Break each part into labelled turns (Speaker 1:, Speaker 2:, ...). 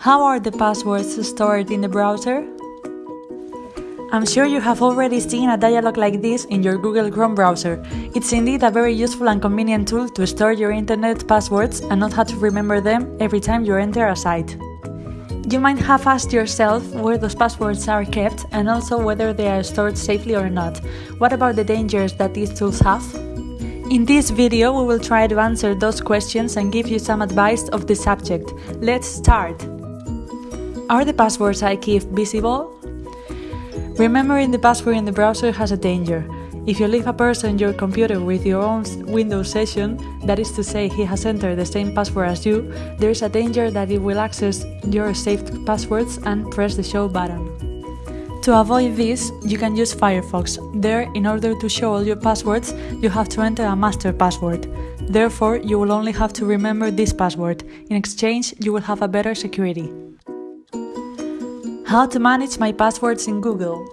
Speaker 1: How are the passwords stored in the browser? I'm sure you have already seen a dialog like this in your Google Chrome browser. It's indeed a very useful and convenient tool to store your internet passwords and not have to remember them every time you enter a site. You might have asked yourself where those passwords are kept and also whether they are stored safely or not. What about the dangers that these tools have? In this video, we will try to answer those questions and give you some advice of the subject. Let's start! Are the passwords I keep visible? Remembering the password in the browser has a danger. If you leave a person your computer with your own Windows session, that is to say he has entered the same password as you, there is a danger that it will access your saved passwords and press the show button. To avoid this, you can use Firefox. There, in order to show all your passwords, you have to enter a master password. Therefore, you will only have to remember this password. In exchange, you will have a better security. How to manage my passwords in Google.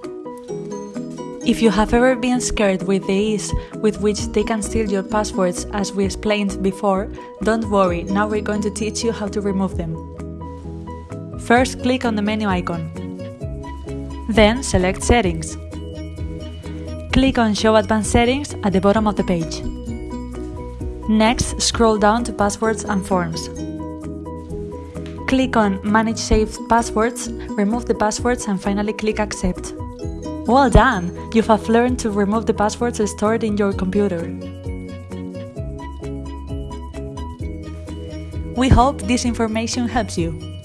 Speaker 1: If you have ever been scared with the ease with which they can steal your passwords as we explained before, don't worry, now we're going to teach you how to remove them. First click on the menu icon. Then select Settings. Click on Show Advanced Settings at the bottom of the page. Next, scroll down to Passwords and Forms. Click on Manage Saved Passwords, remove the passwords and finally click Accept. Well done! You have learned to remove the passwords stored in your computer. We hope this information helps you.